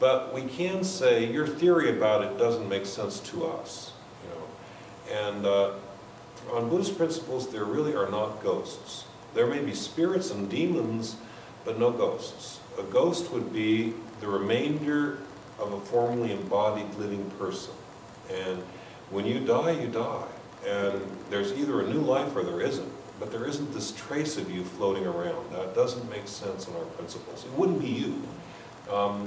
But we can say, your theory about it doesn't make sense to us, you know. And uh, on Buddhist principles, there really are not ghosts. There may be spirits and demons, but no ghosts. A ghost would be the remainder of a formerly embodied living person. And when you die, you die. And there's either a new life or there isn't. But there isn't this trace of you floating around. That doesn't make sense in our principles. It wouldn't be you. Um,